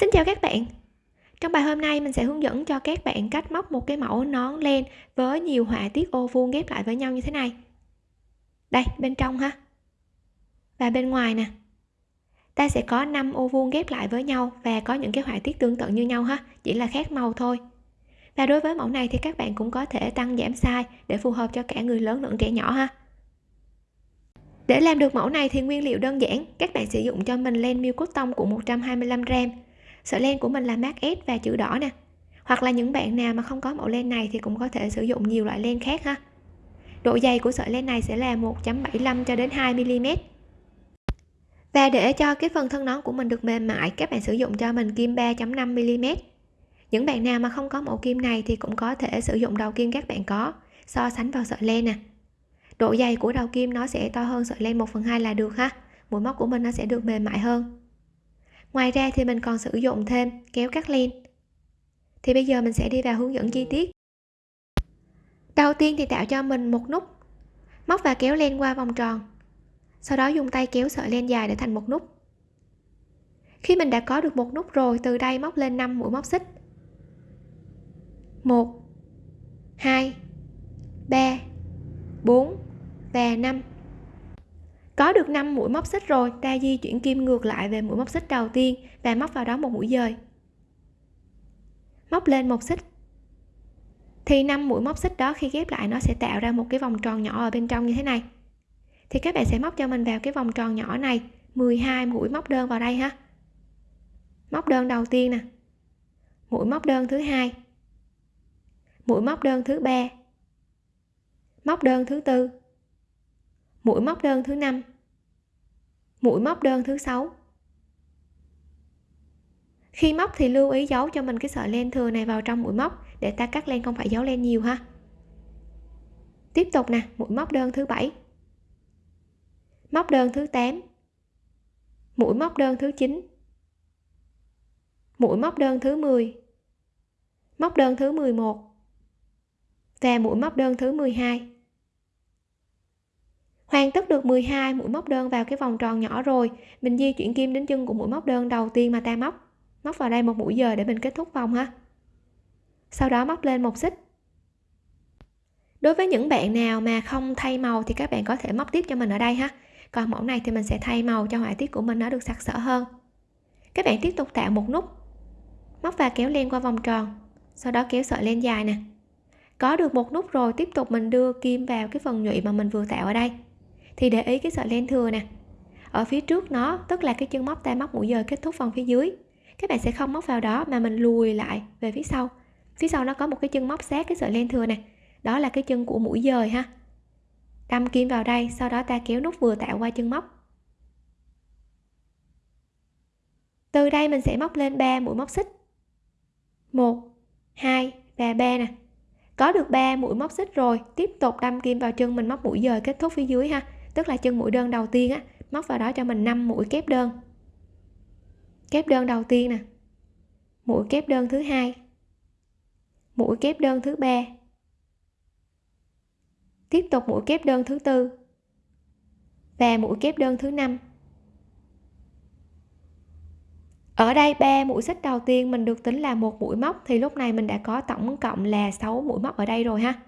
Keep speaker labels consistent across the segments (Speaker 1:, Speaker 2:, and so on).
Speaker 1: Xin chào các bạn. Trong bài hôm nay, mình sẽ hướng dẫn cho các bạn cách móc một cái mẫu nón len với nhiều họa tiết ô vuông ghép lại với nhau như thế này. Đây, bên trong ha. Và bên ngoài nè. Ta sẽ có 5 ô vuông ghép lại với nhau và có những cái họa tiết tương tự như nhau ha, chỉ là khác màu thôi. Và đối với mẫu này thì các bạn cũng có thể tăng giảm size để phù hợp cho cả người lớn lẫn trẻ nhỏ ha. Để làm được mẫu này thì nguyên liệu đơn giản, các bạn sử dụng cho mình len miêu cốt tông của 125 gram sợi len của mình là mát S và chữ đỏ nè. Hoặc là những bạn nào mà không có mẫu len này thì cũng có thể sử dụng nhiều loại len khác ha. Độ dày của sợi len này sẽ là 1.75 cho đến 2 mm và để cho cái phần thân nón của mình được mềm mại, các bạn sử dụng cho mình kim 3.5 mm những bạn nào mà không có mẫu kim này thì cũng có thể sử dụng đầu kim các bạn có, so sánh vào sợi len nè. Độ dày của đầu kim nó sẽ to hơn sợi len 1 phần 2 là được ha. Mũi móc của mình nó sẽ được mềm mại hơn ngoài ra thì mình còn sử dụng thêm kéo cắt len. Thì bây giờ mình sẽ đi vào hướng dẫn chi tiết. Đầu tiên thì tạo cho mình một nút móc và kéo len qua vòng tròn. Sau đó dùng tay kéo sợi len dài để thành một nút. Khi mình đã có được một nút rồi, từ đây móc lên 5 mũi móc xích. 1 2 3 4 và 5 có được 5 mũi móc xích rồi, ta di chuyển kim ngược lại về mũi móc xích đầu tiên và móc vào đó một mũi dời. Móc lên một xích. Thì 5 mũi móc xích đó khi ghép lại nó sẽ tạo ra một cái vòng tròn nhỏ ở bên trong như thế này. Thì các bạn sẽ móc cho mình vào cái vòng tròn nhỏ này 12 mũi móc đơn vào đây ha. Móc đơn đầu tiên nè. Mũi móc đơn thứ hai. Mũi móc đơn thứ ba. Móc đơn thứ tư mũi móc đơn thứ năm. Mũi móc đơn thứ sáu. Khi móc thì lưu ý giấu cho mình cái sợi len thừa này vào trong mũi móc để ta cắt len, không phải giấu len nhiều ha. Tiếp tục nè, mũi móc đơn thứ bảy. Móc đơn thứ 8 mũi móc đơn thứ 9 mũi móc đơn thứ 10 móc đơn thứ 11 và mũi móc đơn thứ 12 hoàn tất được 12 mũi móc đơn vào cái vòng tròn nhỏ rồi. Mình di chuyển kim đến chân của mũi móc đơn đầu tiên mà ta móc. Móc vào đây một mũi giờ để mình kết thúc vòng ha. Sau đó móc lên một xích. Đối với những bạn nào mà không thay màu thì các bạn có thể móc tiếp cho mình ở đây ha. Còn mẫu này thì mình sẽ thay màu cho họa tiết của mình nó được sặc sỡ hơn. Các bạn tiếp tục tạo một nút. Móc và kéo len qua vòng tròn. Sau đó kéo sợi len dài nè. Có được một nút rồi, tiếp tục mình đưa kim vào cái phần nhụy mà mình vừa tạo ở đây thì để ý cái sợi len thừa nè. Ở phía trước nó, tức là cái chân móc ta móc mũi dời kết thúc phần phía dưới. Các bạn sẽ không móc vào đó mà mình lùi lại về phía sau. Phía sau nó có một cái chân móc sát cái sợi len thừa nè. Đó là cái chân của mũi dời ha. Đâm kim vào đây, sau đó ta kéo nút vừa tạo qua chân móc. Từ đây mình sẽ móc lên 3 mũi móc xích. 1 2 và 3 nè. Có được 3 mũi móc xích rồi, tiếp tục đâm kim vào chân mình móc mũi dời kết thúc phía dưới ha tức là chân mũi đơn đầu tiên á, móc vào đó cho mình 5 mũi kép đơn. Kép đơn đầu tiên nè. Mũi kép đơn thứ hai. Mũi kép đơn thứ ba. Tiếp tục mũi kép đơn thứ tư. Và mũi kép đơn thứ năm. Ở đây ba mũi xích đầu tiên mình được tính là một mũi móc, thì lúc này mình đã có tổng cộng là 6 mũi móc ở đây rồi ha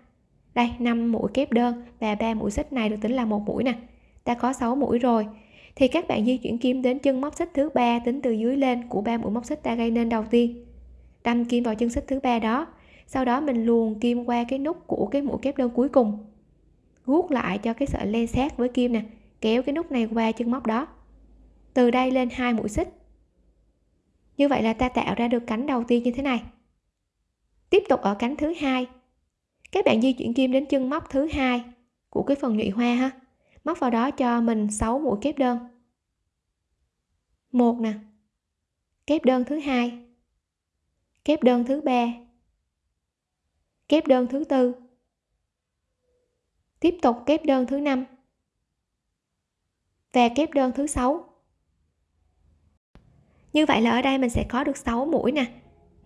Speaker 1: đây 5 mũi kép đơn và ba mũi xích này được tính là một mũi nè. Ta có 6 mũi rồi. Thì các bạn di chuyển kim đến chân móc xích thứ ba tính từ dưới lên của ba mũi móc xích ta gây nên đầu tiên. Đâm kim vào chân xích thứ ba đó. Sau đó mình luồn kim qua cái nút của cái mũi kép đơn cuối cùng. Guốc lại cho cái sợi len sát với kim nè. Kéo cái nút này qua chân móc đó. Từ đây lên hai mũi xích. Như vậy là ta tạo ra được cánh đầu tiên như thế này. Tiếp tục ở cánh thứ hai các bạn di chuyển kim đến chân móc thứ hai của cái phần nhụy hoa ha. Móc vào đó cho mình 6 mũi kép đơn. Một nè. Kép đơn thứ hai. Kép đơn thứ ba. Kép đơn thứ tư. Tiếp tục kép đơn thứ năm. Và kép đơn thứ sáu. Như vậy là ở đây mình sẽ có được 6 mũi nè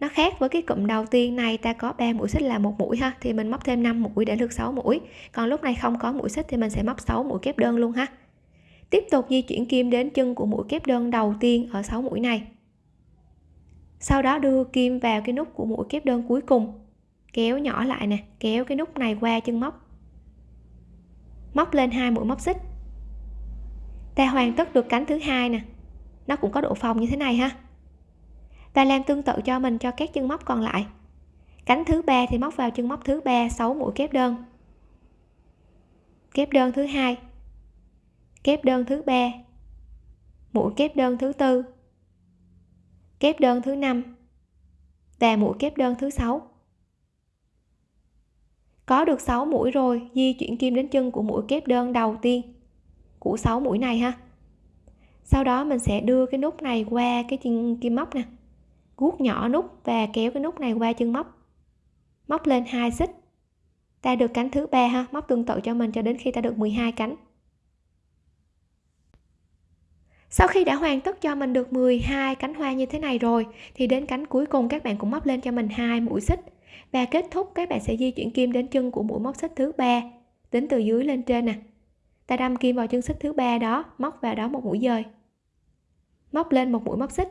Speaker 1: nó khác với cái cụm đầu tiên này, ta có 3 mũi xích là một mũi ha, thì mình móc thêm 5 mũi để được 6 mũi. Còn lúc này không có mũi xích thì mình sẽ móc 6 mũi kép đơn luôn ha. Tiếp tục di chuyển kim đến chân của mũi kép đơn đầu tiên ở 6 mũi này. Sau đó đưa kim vào cái nút của mũi kép đơn cuối cùng. Kéo nhỏ lại nè, kéo cái nút này qua chân móc. Móc lên hai mũi móc xích. Ta hoàn tất được cánh thứ hai nè. Nó cũng có độ phòng như thế này ha và làm tương tự cho mình cho các chân móc còn lại. Cánh thứ ba thì móc vào chân móc thứ ba 6 mũi kép đơn. Kép đơn thứ hai. Kép đơn thứ ba. Mũi kép đơn thứ tư. Kép đơn thứ năm. Và mũi kép đơn thứ sáu. Có được 6 mũi rồi, di chuyển kim đến chân của mũi kép đơn đầu tiên của 6 mũi này ha. Sau đó mình sẽ đưa cái nút này qua cái chân kim móc nè guốc nhỏ nút và kéo cái nút này qua chân móc. Móc lên hai xích. Ta được cánh thứ ba ha, móc tương tự cho mình cho đến khi ta được 12 cánh. Sau khi đã hoàn tất cho mình được 12 cánh hoa như thế này rồi, thì đến cánh cuối cùng các bạn cũng móc lên cho mình hai mũi xích. Và kết thúc, các bạn sẽ di chuyển kim đến chân của mũi móc xích thứ ba tính từ dưới lên trên nè. Ta đâm kim vào chân xích thứ ba đó, móc vào đó một mũi dời. Móc lên một mũi móc xích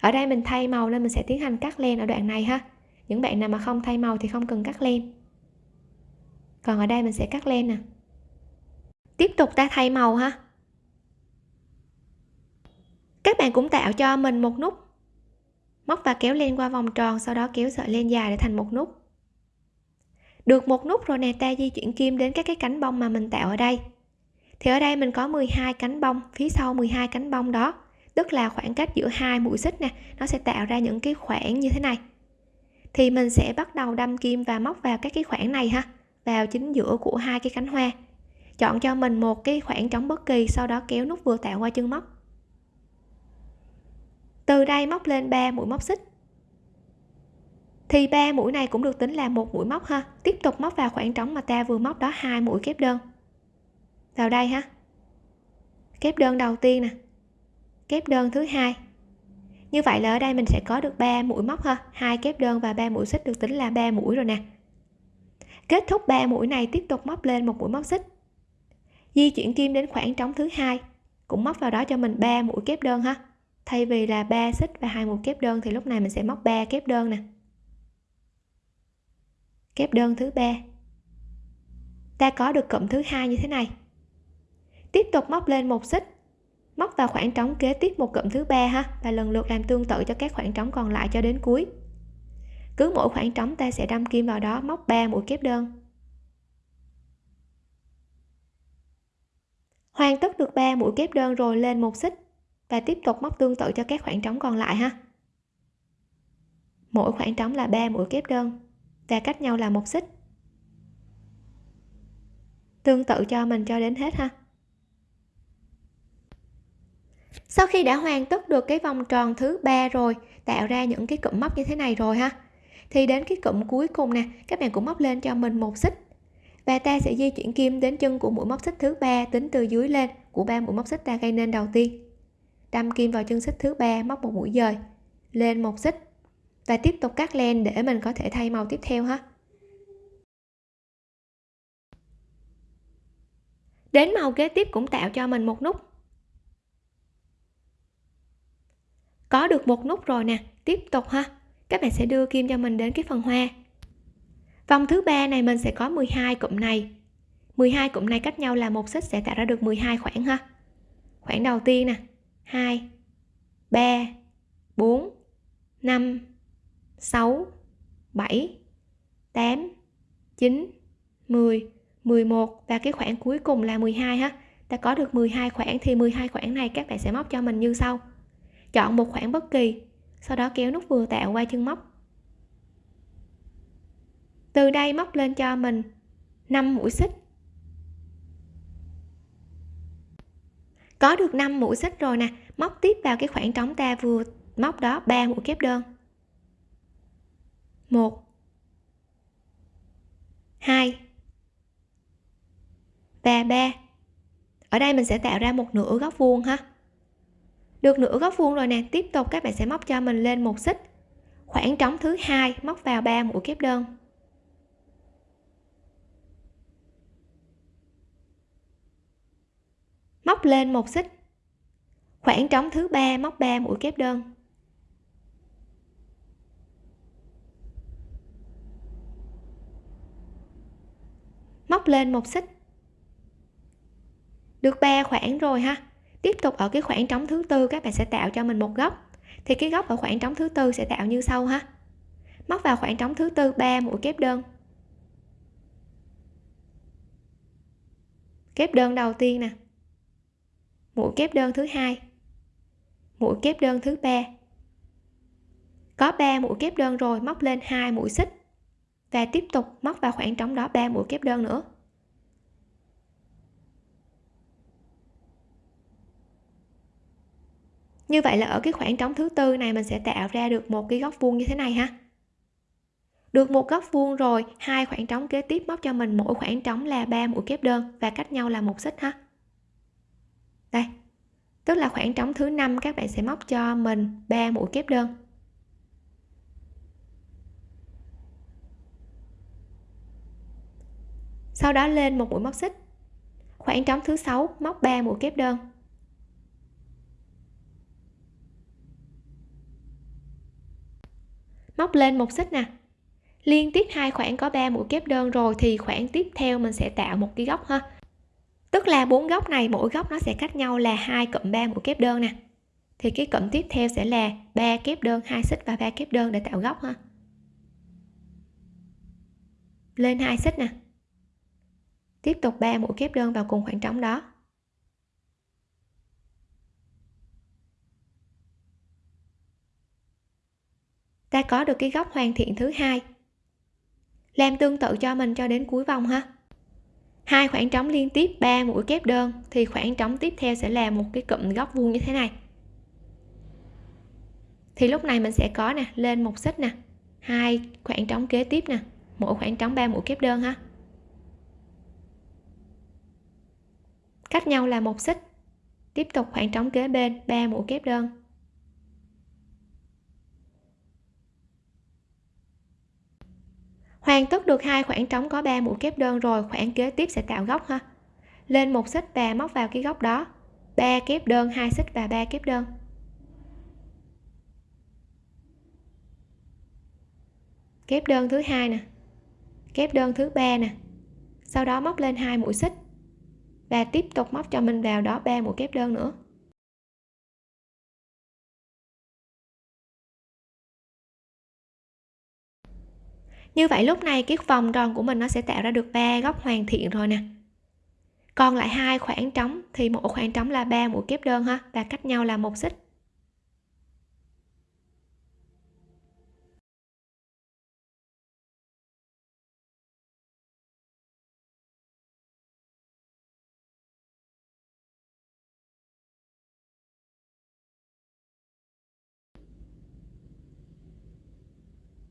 Speaker 1: ở đây mình thay màu nên mình sẽ tiến hành cắt len ở đoạn này ha. Những bạn nào mà không thay màu thì không cần cắt len. Còn ở đây mình sẽ cắt len nè. Tiếp tục ta thay màu ha. Các bạn cũng tạo cho mình một nút. Móc và kéo len qua vòng tròn, sau đó kéo sợi len dài để thành một nút. Được một nút rồi nè, ta di chuyển kim đến các cái cánh bông mà mình tạo ở đây. Thì ở đây mình có 12 cánh bông, phía sau 12 cánh bông đó tức là khoảng cách giữa hai mũi xích nè, nó sẽ tạo ra những cái khoảng như thế này. Thì mình sẽ bắt đầu đâm kim và móc vào các cái khoảng này ha, vào chính giữa của hai cái cánh hoa. Chọn cho mình một cái khoảng trống bất kỳ, sau đó kéo nút vừa tạo qua chân móc. Từ đây móc lên 3 mũi móc xích. Thì ba mũi này cũng được tính là một mũi móc ha, tiếp tục móc vào khoảng trống mà ta vừa móc đó, hai mũi kép đơn. Vào đây ha. Kép đơn đầu tiên nè kép đơn thứ hai. Như vậy là ở đây mình sẽ có được 3 mũi móc ha. Hai kép đơn và ba mũi xích được tính là 3 mũi rồi nè. Kết thúc 3 mũi này tiếp tục móc lên một mũi móc xích. Di chuyển kim đến khoảng trống thứ hai, cũng móc vào đó cho mình 3 mũi kép đơn ha. Thay vì là 3 xích và hai mũi kép đơn thì lúc này mình sẽ móc 3 kép đơn nè. Kép đơn thứ ba. Ta có được cụm thứ hai như thế này. Tiếp tục móc lên một xích móc vào khoảng trống kế tiếp một cụm thứ ba ha, và lần lượt làm tương tự cho các khoảng trống còn lại cho đến cuối. Cứ mỗi khoảng trống ta sẽ đâm kim vào đó, móc 3 mũi kép đơn. Hoàn tất được 3 mũi kép đơn rồi, lên một xích, và tiếp tục móc tương tự cho các khoảng trống còn lại ha. Mỗi khoảng trống là 3 mũi kép đơn, và cách nhau là một xích. Tương tự cho mình cho đến hết ha sau khi đã hoàn tất được cái vòng tròn thứ ba rồi, tạo ra những cái cụm móc như thế này rồi ha. Thì đến cái cụm cuối cùng nè, các bạn cũng móc lên cho mình một xích. Và ta sẽ di chuyển kim đến chân của mũi móc xích thứ ba tính từ dưới lên của ba mũi móc xích ta gây nên đầu tiên. Đâm kim vào chân xích thứ ba, móc một mũi dời, lên một xích. Và tiếp tục cắt len để mình có thể thay màu tiếp theo ha. Đến màu kế tiếp cũng tạo cho mình một nút. Có được một nút rồi nè. Tiếp tục ha. Các bạn sẽ đưa kim cho mình đến cái phần hoa. Vòng thứ ba này mình sẽ có 12 cụm này. 12 cụm này cách nhau là một xích sẽ tạo ra được 12 khoảng ha. Khoảng đầu tiên nè. 2 3 4 5 6 7 8 9 10 11 và cái khoảng cuối cùng là 12 ha. Ta có được 12 khoảng thì 12 khoảng này các bạn sẽ móc cho mình như sau chọn một khoảng bất kỳ, sau đó kéo nút vừa tạo qua chân móc. Từ đây móc lên cho mình 5 mũi xích. Có được 5 mũi xích rồi nè, móc tiếp vào cái khoảng trống ta vừa móc đó 3 mũi kép đơn. 1 2 và 3 ở đây mình sẽ tạo ra một nửa góc vuông ha được nửa góc vuông rồi nè, tiếp tục các bạn sẽ móc cho mình lên một xích. Khoảng trống thứ hai, móc vào ba mũi kép đơn. Móc lên một xích. Khoảng trống thứ ba, móc ba mũi kép đơn. Móc lên một xích. Được ba khoảng rồi ha tiếp tục ở cái khoảng trống thứ tư, các bạn sẽ tạo cho mình một góc. Thì cái góc ở khoảng trống thứ tư sẽ tạo như sau ha. Móc vào khoảng trống thứ tư 3 mũi kép đơn. Kép đơn đầu tiên nè. Mũi kép đơn thứ hai. Mũi kép đơn thứ ba. Có 3 mũi kép đơn rồi, móc lên hai mũi xích. Và tiếp tục móc vào khoảng trống đó 3 mũi kép đơn nữa. Như vậy là ở cái khoảng trống thứ tư này mình sẽ tạo ra được một cái góc vuông như thế này ha. Được một góc vuông rồi, hai khoảng trống kế tiếp móc cho mình mỗi khoảng trống là ba mũi kép đơn và cách nhau là một xích ha. Đây, tức là khoảng trống thứ năm các bạn sẽ móc cho mình ba mũi kép đơn. Sau đó lên một mũi móc xích. Khoảng trống thứ sáu móc 3 mũi kép đơn. Móc lên một xích nè. Liên tiếp hai khoảng có 3 mũi kép đơn rồi thì khoảng tiếp theo mình sẽ tạo một cái góc ha. Tức là bốn góc này, mỗi góc nó sẽ cách nhau là hai cụm 3 mũi kép đơn nè. Thì cái cụm tiếp theo sẽ là ba kép đơn, hai xích và ba kép đơn để tạo góc ha. Lên hai xích nè. Tiếp tục 3 mũi kép đơn vào cùng khoảng trống đó. Ta có được cái góc hoàn thiện thứ hai. Làm tương tự cho mình cho đến cuối vòng ha. Hai khoảng trống liên tiếp 3 mũi kép đơn, thì khoảng trống tiếp theo sẽ là một cái cụm góc vuông như thế này. Thì lúc này mình sẽ có nè, lên một xích nè, hai khoảng trống kế tiếp nè, mỗi khoảng trống 3 mũi kép đơn ha. Cách nhau là một xích, tiếp tục khoảng trống kế bên 3 mũi kép đơn. Hoàn tất được hai khoảng trống có 3 mũi kép đơn rồi, khoảng kế tiếp sẽ tạo góc ha. Lên một xích và móc vào cái góc đó. Ba kép đơn, hai xích và ba kép đơn. Kép đơn thứ hai nè. Kép đơn thứ ba nè. Sau đó móc lên hai mũi xích và tiếp tục móc cho mình vào đó ba mũi kép đơn nữa. Như vậy lúc này cái vòng tròn của mình nó sẽ tạo ra được ba góc hoàn thiện rồi nè. Còn lại hai khoảng trống thì mỗi khoảng trống là ba mũi kép đơn ha và cách nhau là một xích.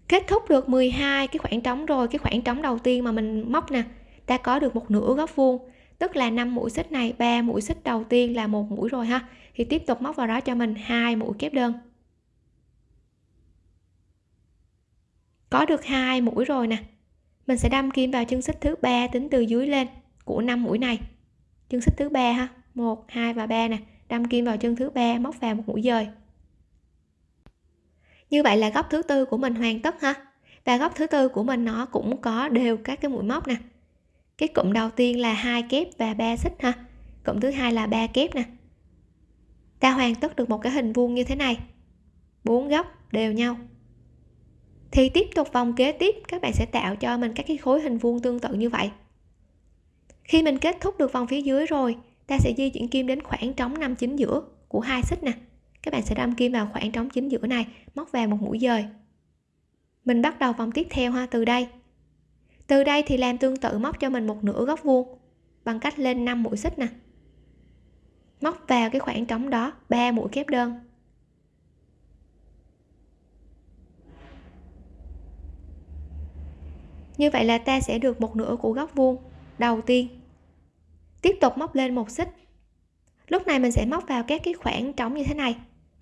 Speaker 1: Kết thúc được 12 cái khoảng trống rồi, cái khoảng trống đầu tiên mà mình móc nè, ta có được một nửa góc vuông. Tức là 5 mũi xích này, ba mũi xích đầu tiên là một mũi rồi ha. Thì tiếp tục móc vào đó cho mình hai mũi kép đơn. Có được hai mũi rồi nè. Mình sẽ đâm kim vào chân xích thứ ba tính từ dưới lên của 5 mũi này. Chân xích thứ ba ha 1 2 và 3 nè. Đâm kim vào chân thứ ba, móc vào một mũi dời như vậy là góc thứ tư của mình hoàn tất ha. Và góc thứ tư của mình nó cũng có đều các cái mũi móc nè. Cái cụm đầu tiên là hai kép và ba xích ha. Cụm thứ hai là ba kép nè. Ta hoàn tất được một cái hình vuông như thế này. Bốn góc đều nhau. Thì tiếp tục vòng kế tiếp, các bạn sẽ tạo cho mình các cái khối hình vuông tương tự như vậy. Khi mình kết thúc được vòng phía dưới rồi, ta sẽ di chuyển kim đến khoảng trống năm chính giữa của hai xích nè các bạn sẽ đâm kim vào khoảng trống chính giữa này, móc vào một mũi dời. Mình bắt đầu vòng tiếp theo ha, từ đây. Từ đây thì làm tương tự móc cho mình một nửa góc vuông, bằng cách lên 5 mũi xích nè. Móc vào cái khoảng trống đó 3 mũi kép đơn. Như vậy là ta sẽ được một nửa của góc vuông đầu tiên. Tiếp tục móc lên một xích. Lúc này mình sẽ móc vào các cái khoảng trống như thế này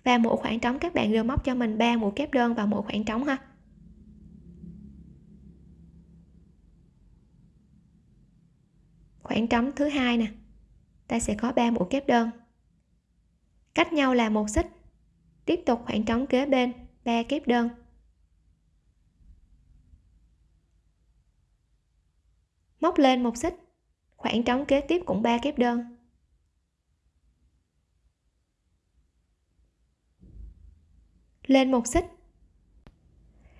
Speaker 1: và mỗi khoảng trống các bạn đều móc cho mình 3 mũi kép đơn vào mỗi khoảng trống ha. Khoảng trống thứ hai nè, ta sẽ có 3 mũi kép đơn. Cách nhau là một xích. Tiếp tục khoảng trống kế bên 3 kép đơn. Móc lên một xích. Khoảng trống kế tiếp cũng 3 kép đơn. Lên một xích.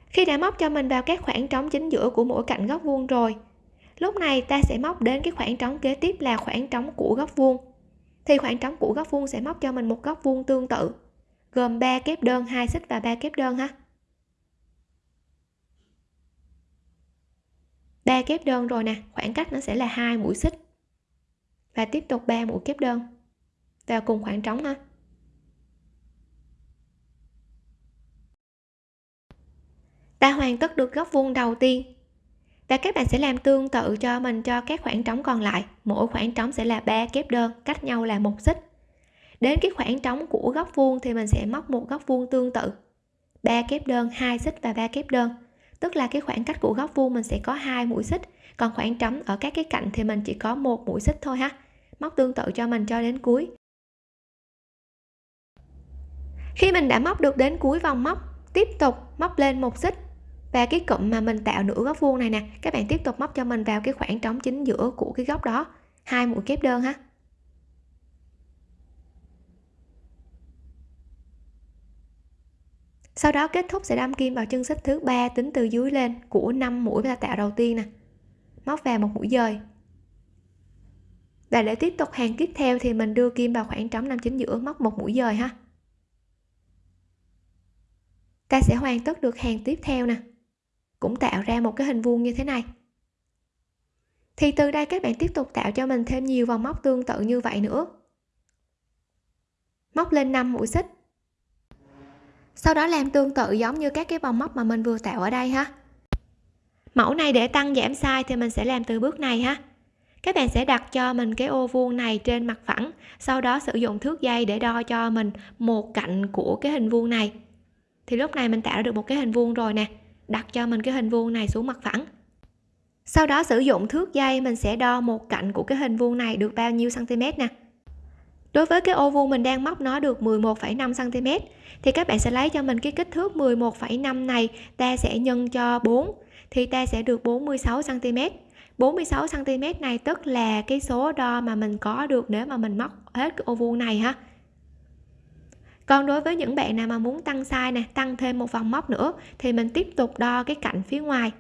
Speaker 1: Khi đã móc cho mình vào các khoảng trống chính giữa của mỗi cạnh góc vuông rồi, lúc này ta sẽ móc đến cái khoảng trống kế tiếp là khoảng trống của góc vuông. Thì khoảng trống của góc vuông sẽ móc cho mình một góc vuông tương tự, gồm 3 kép đơn, hai xích và ba kép đơn ha. Ba kép đơn rồi nè, khoảng cách nó sẽ là hai mũi xích. Và tiếp tục 3 mũi kép đơn. Vào cùng khoảng trống ha. Ta hoàn tất được góc vuông đầu tiên. Và các bạn sẽ làm tương tự cho mình cho các khoảng trống còn lại. Mỗi khoảng trống sẽ là ba kép đơn, cách nhau là một xích. Đến cái khoảng trống của góc vuông thì mình sẽ móc một góc vuông tương tự. Ba kép đơn, hai xích và ba kép đơn. Tức là cái khoảng cách của góc vuông mình sẽ có hai mũi xích. Còn khoảng trống ở các cái cạnh thì mình chỉ có một mũi xích thôi ha. Móc tương tự cho mình cho đến cuối. Khi mình đã móc được đến cuối vòng móc, tiếp tục móc lên một xích và cái cụm mà mình tạo nửa góc vuông này nè, các bạn tiếp tục móc cho mình vào cái khoảng trống chính giữa của cái góc đó. Hai mũi kép đơn ha. Sau đó kết thúc sẽ đâm kim vào chân xích thứ ba tính từ dưới lên của 5 mũi ta tạo đầu tiên nè. Móc vào một mũi dời. Và để tiếp tục hàng tiếp theo thì mình đưa kim vào khoảng trống nằm chính giữa, móc một mũi dời ha. Ta sẽ hoàn tất được hàng tiếp theo nè cũng tạo ra một cái hình vuông như thế này. Thì từ đây các bạn tiếp tục tạo cho mình thêm nhiều vòng móc tương tự như vậy nữa. Móc lên 5 mũi xích. Sau đó làm tương tự giống như các cái vòng móc mà mình vừa tạo ở đây ha. Mẫu này để tăng giảm size thì mình sẽ làm từ bước này ha. Các bạn sẽ đặt cho mình cái ô vuông này trên mặt phẳng, sau đó sử dụng thước dây để đo cho mình một cạnh của cái hình vuông này. Thì lúc này mình tạo được một cái hình vuông rồi nè đặt cho mình cái hình vuông này xuống mặt phẳng. Sau đó sử dụng thước dây mình sẽ đo một cạnh của cái hình vuông này được bao nhiêu cm nè. Đối với cái ô vuông mình đang móc nó được 11,5 cm thì các bạn sẽ lấy cho mình cái kích thước 11,5 này ta sẽ nhân cho 4 thì ta sẽ được 46 cm 46 cm này tức là cái số đo mà mình có được nếu mà mình móc hết cái ô vuông này ha còn đối với những bạn nào mà muốn tăng size nè, tăng thêm một vòng móc nữa, thì mình tiếp tục đo cái cạnh phía ngoài.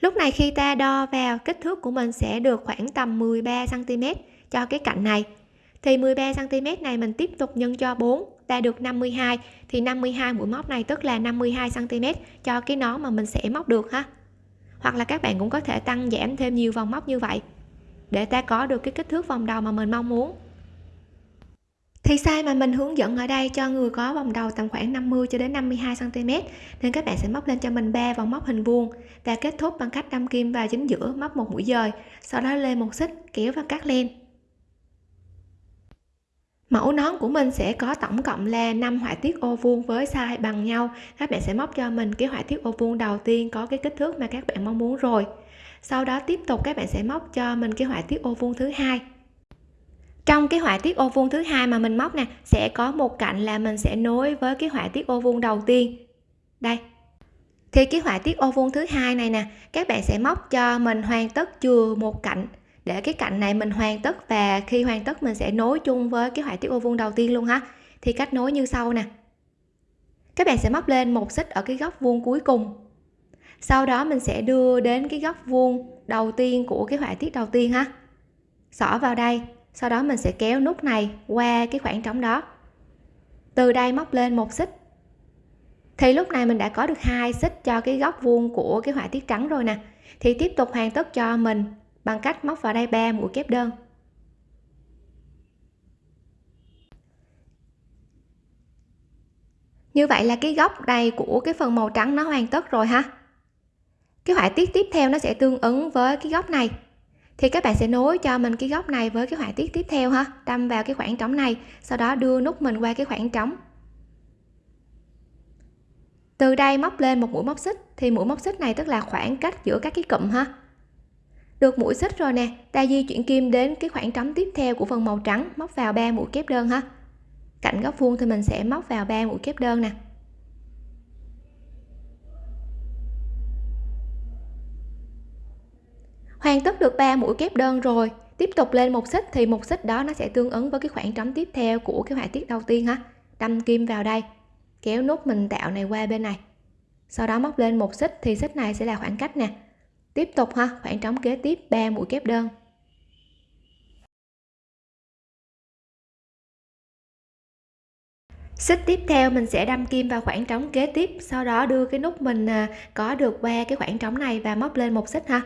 Speaker 1: Lúc này khi ta đo vào, kích thước của mình sẽ được khoảng tầm 13 cm cho cái cạnh này. Thì 13 cm này mình tiếp tục nhân cho 4 ta được 52 thì 52 mũi móc này tức là 52 cm cho cái nón mà mình sẽ móc được ha. Hoặc là các bạn cũng có thể tăng giảm thêm nhiều vòng móc như vậy, để ta có được cái kích thước vòng đầu mà mình mong muốn thì size mà mình hướng dẫn ở đây cho người có vòng đầu tầm khoảng 50 cho đến 52 cm nên các bạn sẽ móc lên cho mình ba vòng móc hình vuông và kết thúc bằng cách đâm kim vào chính giữa móc một mũi dời, sau đó lên một xích kéo và cắt len. Mẫu nón của mình sẽ có tổng cộng là 5 họa tiết ô vuông với size bằng nhau. Các bạn sẽ móc cho mình cái họa tiết ô vuông đầu tiên có cái kích thước mà các bạn mong muốn rồi. Sau đó tiếp tục các bạn sẽ móc cho mình cái họa tiết ô vuông thứ hai trong cái họa tiết ô vuông thứ hai mà mình móc nè, sẽ có một cạnh là mình sẽ nối với cái họa tiết ô vuông đầu tiên. Đây. Thì cái họa tiết ô vuông thứ hai này nè, các bạn sẽ móc cho mình hoàn tất chừa một cạnh. Để cái cạnh này mình hoàn tất và khi hoàn tất mình sẽ nối chung với cái họa tiết ô vuông đầu tiên luôn ha. Thì cách nối như sau nè. Các bạn sẽ móc lên một xích ở cái góc vuông cuối cùng. Sau đó mình sẽ đưa đến cái góc vuông đầu tiên của cái họa tiết đầu tiên ha. Xỏ vào đây sau đó mình sẽ kéo nút này qua cái khoảng trống đó. Từ đây móc lên một xích. Thì lúc này mình đã có được hai xích cho cái góc vuông của cái họa tiết trắng rồi nè. Thì tiếp tục hoàn tất cho mình bằng cách móc vào đây ba mũi kép đơn. Như vậy là cái góc này của cái phần màu trắng nó hoàn tất rồi ha. Cái họa tiết tiếp theo nó sẽ tương ứng với cái góc này thì các bạn sẽ nối cho mình cái góc này với cái họa tiết tiếp theo ha. Đâm vào cái khoảng trống này, sau đó đưa nút mình qua cái khoảng trống. Từ đây móc lên một mũi móc xích. Thì mũi móc xích này tức là khoảng cách giữa các cái cụm ha. Được mũi xích rồi nè, ta di chuyển kim đến cái khoảng trống tiếp theo của phần màu trắng, móc vào ba mũi kép đơn ha. Cạnh góc vuông thì mình sẽ móc vào ba mũi kép đơn nè. Hoàn tất được 3 mũi kép đơn rồi. Tiếp tục lên một xích thì một xích đó nó sẽ tương ứng với cái khoảng trống tiếp theo của cái họa tiết đầu tiên ha. Đâm kim vào đây. Kéo nút mình tạo này qua bên này. Sau đó móc lên một xích thì xích này sẽ là khoảng cách nè. Tiếp tục ha, khoảng trống kế tiếp 3 mũi kép đơn. Xích tiếp theo mình sẽ đâm kim vào khoảng trống kế tiếp, sau đó đưa cái nút mình à, có được qua cái khoảng trống này và móc lên một xích ha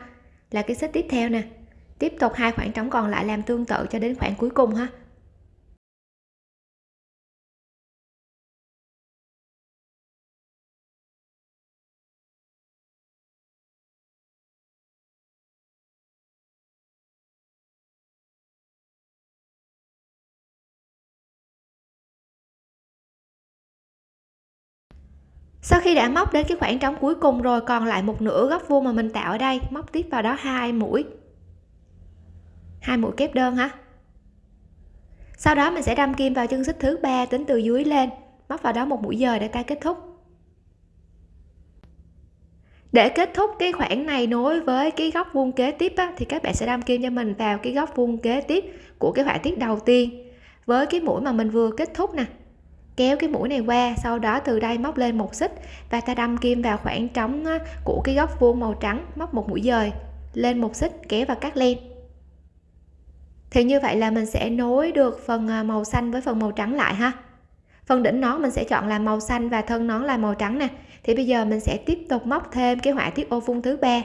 Speaker 1: là cái xích tiếp theo nè. Tiếp tục hai khoảng trống còn lại làm tương tự cho đến khoảng cuối cùng ha. Sau khi đã móc đến cái khoảng trống cuối cùng rồi còn lại một nửa góc vuông mà mình tạo ở đây móc tiếp vào đó hai mũi. Hai mũi kép đơn ha sau đó mình sẽ đâm kim vào chân xích thứ ba tính từ dưới lên móc vào đó một mũi dời để ta kết thúc. Để kết thúc cái khoảng này nối với cái góc vuông kế tiếp á, thì các bạn sẽ đâm kim cho mình vào cái góc vuông kế tiếp của cái họa tiết đầu tiên với cái mũi mà mình vừa kết thúc nè kéo cái mũi này qua, sau đó từ đây móc lên một xích và ta đâm kim vào khoảng trống của cái góc vuông màu trắng, móc một mũi dời, lên một xích, kéo và cắt len. Thì như vậy là mình sẽ nối được phần à, màu xanh với phần màu trắng lại ha. Phần đỉnh nón mình sẽ chọn là màu xanh và thân nón là màu trắng nè. Thì bây giờ mình sẽ tiếp tục móc thêm cái họa tiết ô vuông thứ ba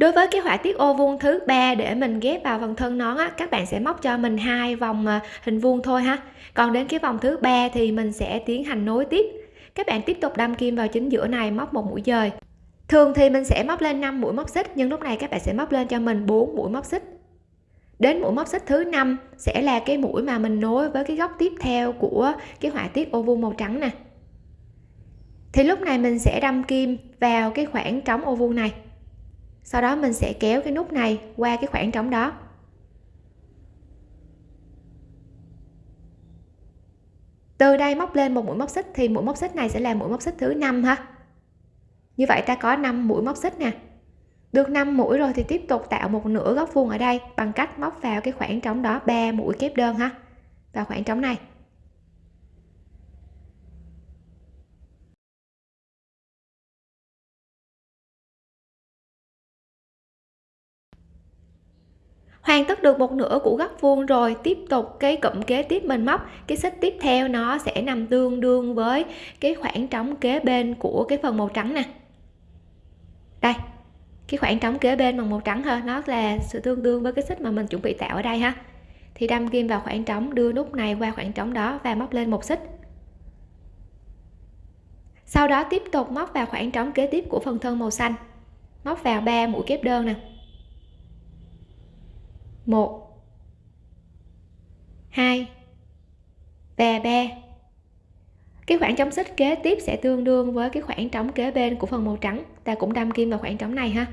Speaker 1: đối với cái họa tiết ô vuông thứ ba để mình ghép vào phần thân nón á, các bạn sẽ móc cho mình hai vòng à, hình vuông thôi ha. Còn đến cái vòng thứ ba thì mình sẽ tiến hành nối tiếp. Các bạn tiếp tục đâm kim vào chính giữa này, móc một mũi dời. Thường thì mình sẽ móc lên 5 mũi móc xích, nhưng lúc này các bạn sẽ móc lên cho mình 4 mũi móc xích. Đến mũi móc xích thứ năm sẽ là cái mũi mà mình nối với cái góc tiếp theo của cái họa tiết ô vuông màu trắng nè. Thì lúc này mình sẽ đâm kim vào cái khoảng trống ô vuông này sau đó mình sẽ kéo cái nút này qua cái khoảng trống đó. Từ đây móc lên một mũi móc xích thì mũi móc xích này sẽ là mũi móc xích thứ năm ha. Như vậy ta có 5 mũi móc xích nè. Được 5 mũi rồi thì tiếp tục tạo một nửa góc vuông ở đây bằng cách móc vào cái khoảng trống đó 3 mũi kép đơn ha. Vào khoảng trống này. Hoàn tất được một nửa của góc vuông rồi, tiếp tục cái cụm kế tiếp mình móc. Cái xích tiếp theo nó sẽ nằm tương đương với cái khoảng trống kế bên của cái phần màu trắng nè. Đây, cái khoảng trống kế bên bằng màu trắng hơn nó là sự tương đương với cái xích mà mình chuẩn bị tạo ở đây ha. Thì đâm kim vào khoảng trống, đưa nút này qua khoảng trống đó và móc lên một xích. Sau đó tiếp tục móc vào khoảng trống kế tiếp của phần thân màu xanh. Móc vào 3 mũi kép đơn nè một. Hai. Và ba. Cái khoảng trống xích kế tiếp sẽ tương đương với cái khoảng trống kế bên của phần màu trắng. Ta cũng đâm kim vào khoảng trống này ha.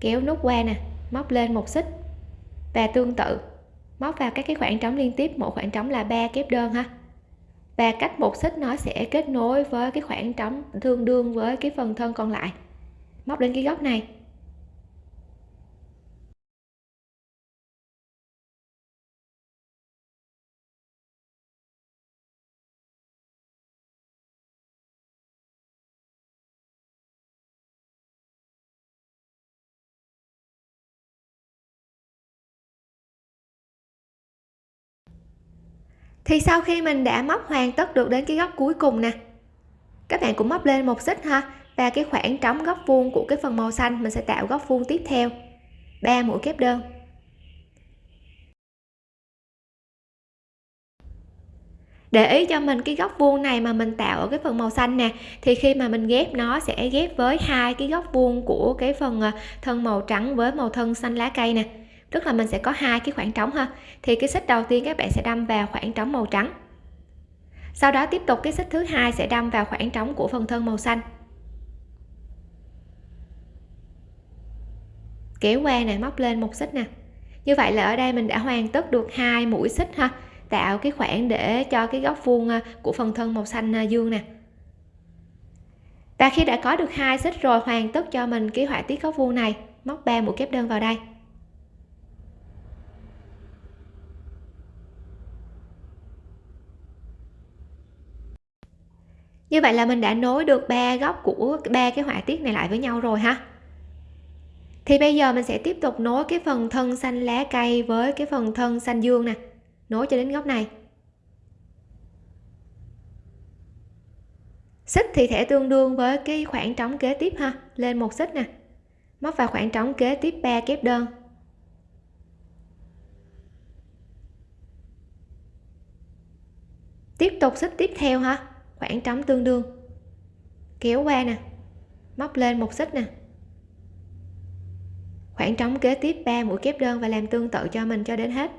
Speaker 1: Kéo nút qua nè, móc lên một xích. Và tương tự, móc vào các cái khoảng trống liên tiếp, mỗi khoảng trống là ba kép đơn ha. Và cách một xích nó sẽ kết nối với cái khoảng trống tương đương với cái phần thân còn lại. Móc lên cái góc này. Thì sau khi mình đã móc hoàn tất được đến cái góc cuối cùng nè. Các bạn cũng móc lên một xích ha, và cái khoảng trống góc vuông của cái phần màu xanh mình sẽ tạo góc vuông tiếp theo. Ba mũi kép đơn. Để ý cho mình cái góc vuông này mà mình tạo ở cái phần màu xanh nè, thì khi mà mình ghép nó sẽ ghép với hai cái góc vuông của cái phần ờ, thân màu trắng với màu thân xanh lá cây nè tức là mình sẽ có hai cái khoảng trống ha. Thì cái xích đầu tiên các bạn sẽ đâm vào khoảng trống màu trắng. Sau đó tiếp tục cái xích thứ hai sẽ đâm vào khoảng trống của phần thân màu xanh. Kéo qua này móc lên một xích nè. Như vậy là ở đây mình đã hoàn tất được hai mũi xích ha. Tạo cái khoảng để cho cái góc vuông à, của phần thân màu xanh à, dương nè. Và khi đã có được hai xích rồi, hoàn tất cho mình cái họa tiết góc vuông này. Móc ba mũi kép đơn vào đây. Như vậy là mình đã nối được ba góc của ba cái họa tiết này lại với nhau rồi ha. Thì bây giờ mình sẽ tiếp tục nối cái phần thân xanh lá cây với cái phần thân xanh dương nè. Nối cho đến góc này. Xích thì thể tương đương với cái khoảng trống kế tiếp ha. Lên một xích nè. Móc vào khoảng trống kế tiếp 3 kép đơn. Tiếp tục xích tiếp theo ha khoảng trống tương đương. Kéo qua nè, móc lên một xích nè. Khoảng trống kế tiếp 3 mũi kép đơn và làm tương tự cho mình cho đến hết.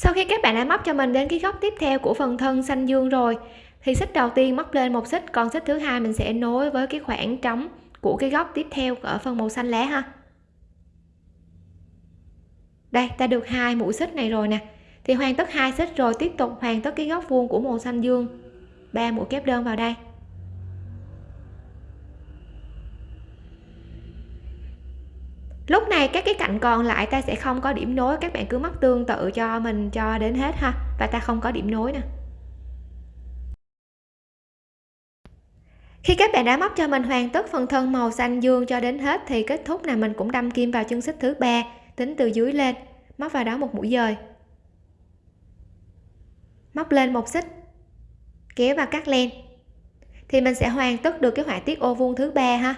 Speaker 1: Sau khi các bạn đã móc cho mình đến cái góc tiếp theo của phần thân xanh dương rồi, thì xích đầu tiên móc lên một xích, còn xích thứ hai mình sẽ nối với cái khoảng trống của cái góc tiếp theo ở phần màu xanh lá ha. Đây, ta được hai mũi xích này rồi nè. Thì hoàn tất hai xích rồi, tiếp tục hoàn tất cái góc vuông của màu xanh dương. Ba mũi kép đơn vào đây. Lúc này các cái cạnh còn lại ta sẽ không có điểm nối, các bạn cứ móc tương tự cho mình cho đến hết ha. Và ta không có điểm nối nè. Khi các bạn đã móc cho mình hoàn tất phần thân màu xanh dương cho đến hết thì kết thúc là mình cũng đâm kim vào chân xích thứ ba, tính từ dưới lên. Móc vào đó một mũi dời. Móc lên một xích, kéo và cắt len. Thì mình sẽ hoàn tất được cái họa tiết ô vuông thứ ba ha.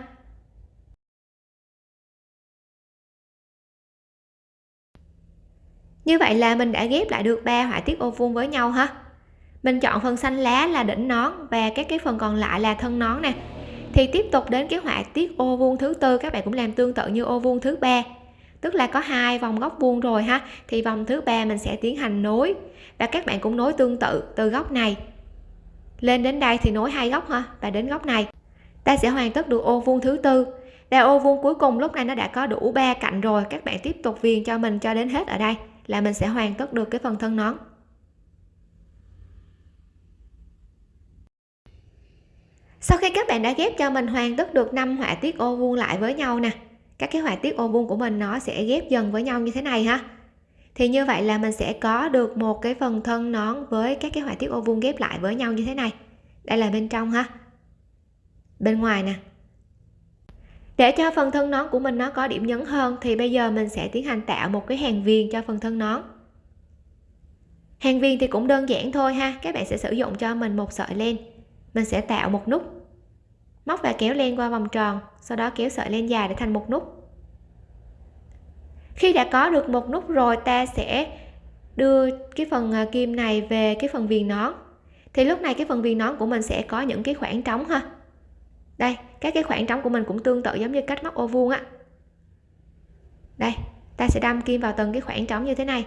Speaker 1: Như vậy là mình đã ghép lại được ba họa tiết ô vuông với nhau ha? Mình chọn phần xanh lá là đỉnh nón và các cái phần còn lại là thân nón nè. Thì tiếp tục đến cái họa tiết ô vuông thứ tư, các bạn cũng làm tương tự như ô vuông thứ ba. Tức là có hai vòng góc vuông rồi ha? Thì vòng thứ ba mình sẽ tiến hành nối và các bạn cũng nối tương tự từ góc này. Lên đến đây thì nối hai góc ha, và đến góc này. Ta sẽ hoàn tất được ô vuông thứ tư. Và ô vuông cuối cùng lúc này nó đã có đủ ba cạnh rồi. Các bạn tiếp tục viền cho mình cho đến hết ở đây là mình sẽ hoàn tất được cái phần thân nón. Sau khi các bạn đã ghép cho mình hoàn tất được năm họa tiết ô vuông lại với nhau nè, các cái họa tiết ô vuông của mình nó sẽ ghép dần với nhau như thế này ha. Thì như vậy là mình sẽ có được một cái phần thân nón với các cái họa tiết ô vuông ghép lại với nhau như thế này. Đây là bên trong ha. Bên ngoài nè để cho phần thân nón của mình nó có điểm nhấn hơn, thì bây giờ mình sẽ tiến hành tạo một cái hàng viền cho phần thân nón. Hàng viền thì cũng đơn giản thôi ha, các bạn sẽ sử dụng cho mình một sợi len. Mình sẽ tạo một nút. Móc và kéo len qua vòng tròn, sau đó kéo sợi len dài để thành một nút. Khi đã có được một nút rồi, ta sẽ đưa cái phần à, kim này về cái phần viền nón. Thì lúc này cái phần viền nón của mình sẽ có những cái khoảng trống ha đây, các cái khoảng trống của mình cũng tương tự giống như cách móc ô vuông á. Đây, ta sẽ đâm kim vào từng cái khoảng trống như thế này.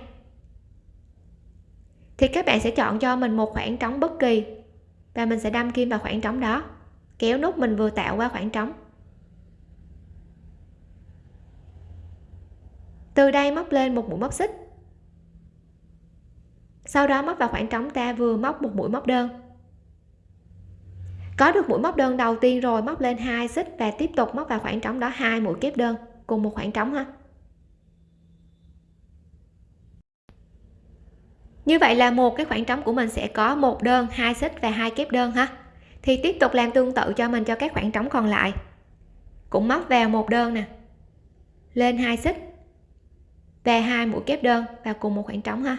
Speaker 1: Thì các bạn sẽ chọn cho mình một khoảng trống bất kỳ và mình sẽ đâm kim vào khoảng trống đó, kéo nút mình vừa tạo qua khoảng trống. Từ đây móc lên một mũi móc xích. Sau đó móc vào khoảng trống ta vừa móc một mũi móc đơn có được mũi móc đơn đầu tiên rồi, móc lên hai xích và tiếp tục móc vào khoảng trống đó hai mũi kép đơn, cùng một khoảng trống ha. Như vậy là một cái khoảng trống của mình sẽ có một đơn, hai xích và hai kép đơn ha. Thì tiếp tục làm tương tự cho mình cho các khoảng trống còn lại. Cũng móc vào một đơn nè. Lên hai xích và hai mũi kép đơn vào cùng một khoảng trống ha.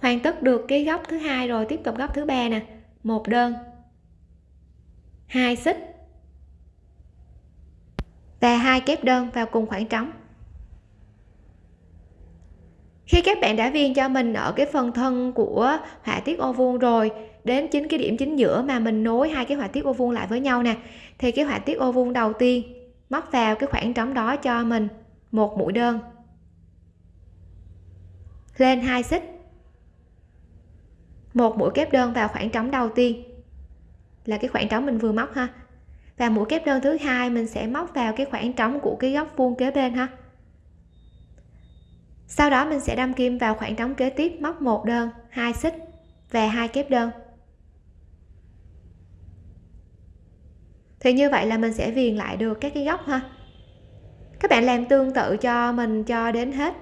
Speaker 1: Hoàn tất được cái góc thứ hai rồi, tiếp tục góc thứ ba nè. Một đơn. Hai xích. Và hai kép đơn vào cùng khoảng trống. Khi các bạn đã viên cho mình ở cái phần thân của họa tiết ô vuông rồi, đến chính cái điểm chính giữa mà mình nối hai cái họa tiết ô vuông lại với nhau nè, thì cái họa tiết ô vuông đầu tiên móc vào cái khoảng trống đó cho mình một mũi đơn. Lên hai xích một mũi kép đơn vào khoảng trống đầu tiên. Là cái khoảng trống mình vừa móc ha. Và mũi kép đơn thứ hai mình sẽ móc vào cái khoảng trống của cái góc vuông kế bên ha. Sau đó mình sẽ đâm kim vào khoảng trống kế tiếp, móc một đơn, hai xích và hai kép đơn. Thì như vậy là mình sẽ viền lại được các cái góc ha. Các bạn làm tương tự cho mình cho đến hết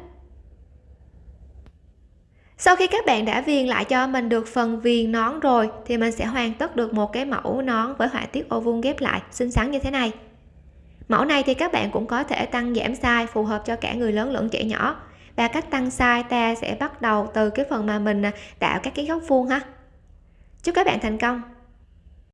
Speaker 1: sau khi các bạn đã viền lại cho mình được phần viền nón rồi, thì mình sẽ hoàn tất được một cái mẫu nón với họa tiết ô vuông ghép lại. Xinh xắn như thế này. Mẫu này thì các bạn cũng có thể tăng giảm size phù hợp cho cả người lớn lẫn trẻ nhỏ. Và cách tăng size ta sẽ bắt đầu từ cái phần mà mình à, tạo các cái góc vuông ha. Chúc các bạn thành công!